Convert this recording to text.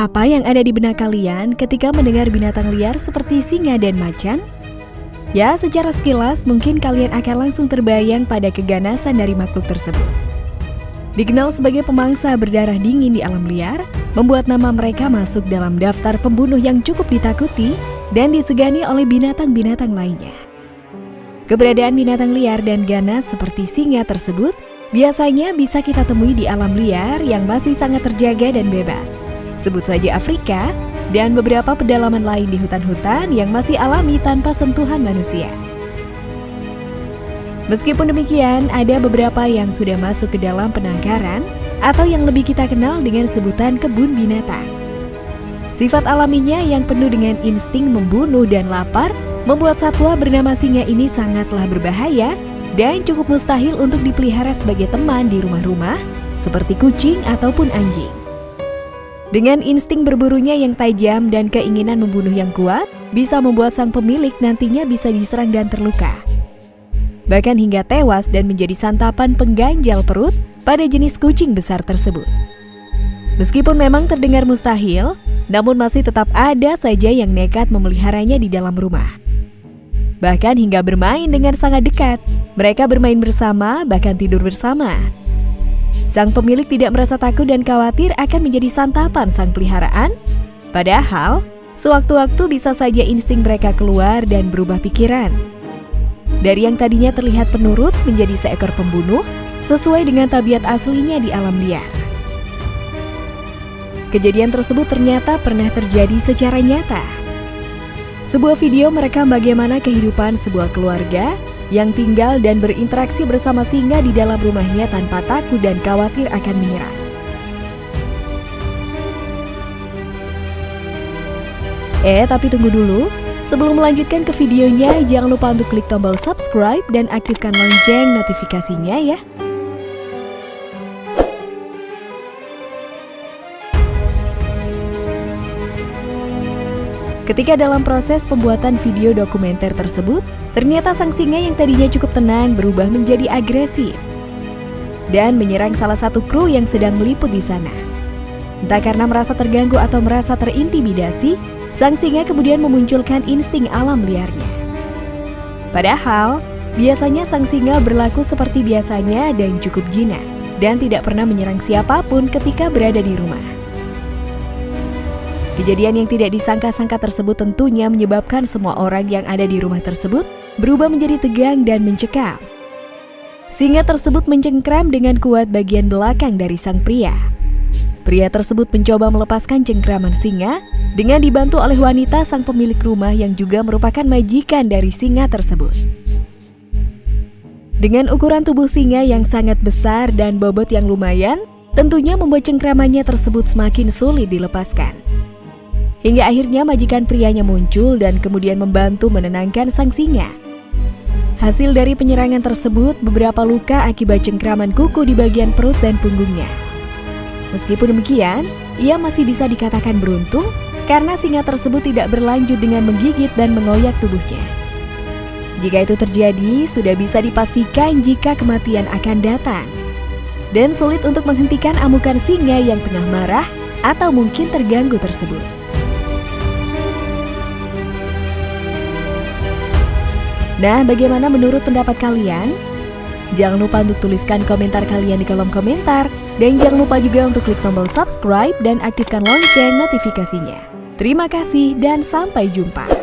Apa yang ada di benak kalian ketika mendengar binatang liar seperti singa dan macan? Ya, secara sekilas mungkin kalian akan langsung terbayang pada keganasan dari makhluk tersebut. Dikenal sebagai pemangsa berdarah dingin di alam liar, membuat nama mereka masuk dalam daftar pembunuh yang cukup ditakuti dan disegani oleh binatang-binatang lainnya. Keberadaan binatang liar dan ganas seperti singa tersebut biasanya bisa kita temui di alam liar yang masih sangat terjaga dan bebas sebut saja Afrika, dan beberapa pedalaman lain di hutan-hutan yang masih alami tanpa sentuhan manusia. Meskipun demikian, ada beberapa yang sudah masuk ke dalam penangkaran atau yang lebih kita kenal dengan sebutan kebun binatang. Sifat alaminya yang penuh dengan insting membunuh dan lapar membuat satwa bernama singa ini sangatlah berbahaya dan cukup mustahil untuk dipelihara sebagai teman di rumah-rumah seperti kucing ataupun anjing. Dengan insting berburunya yang tajam dan keinginan membunuh yang kuat, bisa membuat sang pemilik nantinya bisa diserang dan terluka. Bahkan hingga tewas dan menjadi santapan pengganjal perut pada jenis kucing besar tersebut. Meskipun memang terdengar mustahil, namun masih tetap ada saja yang nekat memeliharanya di dalam rumah. Bahkan hingga bermain dengan sangat dekat, mereka bermain bersama, bahkan tidur bersama. Sang pemilik tidak merasa takut dan khawatir akan menjadi santapan sang peliharaan. Padahal, sewaktu-waktu bisa saja insting mereka keluar dan berubah pikiran. Dari yang tadinya terlihat penurut menjadi seekor pembunuh, sesuai dengan tabiat aslinya di alam liar. Kejadian tersebut ternyata pernah terjadi secara nyata. Sebuah video merekam bagaimana kehidupan sebuah keluarga yang tinggal dan berinteraksi bersama singa di dalam rumahnya tanpa takut dan khawatir akan menyerang. Eh, tapi tunggu dulu. Sebelum melanjutkan ke videonya, jangan lupa untuk klik tombol subscribe dan aktifkan lonceng notifikasinya ya. Ketika dalam proses pembuatan video dokumenter tersebut, ternyata sang singa yang tadinya cukup tenang berubah menjadi agresif dan menyerang salah satu kru yang sedang meliput di sana. Entah karena merasa terganggu atau merasa terintimidasi, sang singa kemudian memunculkan insting alam liarnya. Padahal, biasanya sang singa berlaku seperti biasanya dan cukup jinak dan tidak pernah menyerang siapa pun ketika berada di rumah. Kejadian yang tidak disangka-sangka tersebut tentunya menyebabkan semua orang yang ada di rumah tersebut berubah menjadi tegang dan mencekam. Singa tersebut mencengkram dengan kuat bagian belakang dari sang pria. Pria tersebut mencoba melepaskan cengkraman singa dengan dibantu oleh wanita sang pemilik rumah yang juga merupakan majikan dari singa tersebut. Dengan ukuran tubuh singa yang sangat besar dan bobot yang lumayan, tentunya membuat cengkramannya tersebut semakin sulit dilepaskan. Hingga akhirnya majikan prianya muncul dan kemudian membantu menenangkan sang singa. Hasil dari penyerangan tersebut, beberapa luka akibat cengkraman kuku di bagian perut dan punggungnya. Meskipun demikian, ia masih bisa dikatakan beruntung karena singa tersebut tidak berlanjut dengan menggigit dan mengoyak tubuhnya. Jika itu terjadi, sudah bisa dipastikan jika kematian akan datang. Dan sulit untuk menghentikan amukan singa yang tengah marah atau mungkin terganggu tersebut. Nah, bagaimana menurut pendapat kalian? Jangan lupa untuk tuliskan komentar kalian di kolom komentar. Dan jangan lupa juga untuk klik tombol subscribe dan aktifkan lonceng notifikasinya. Terima kasih dan sampai jumpa.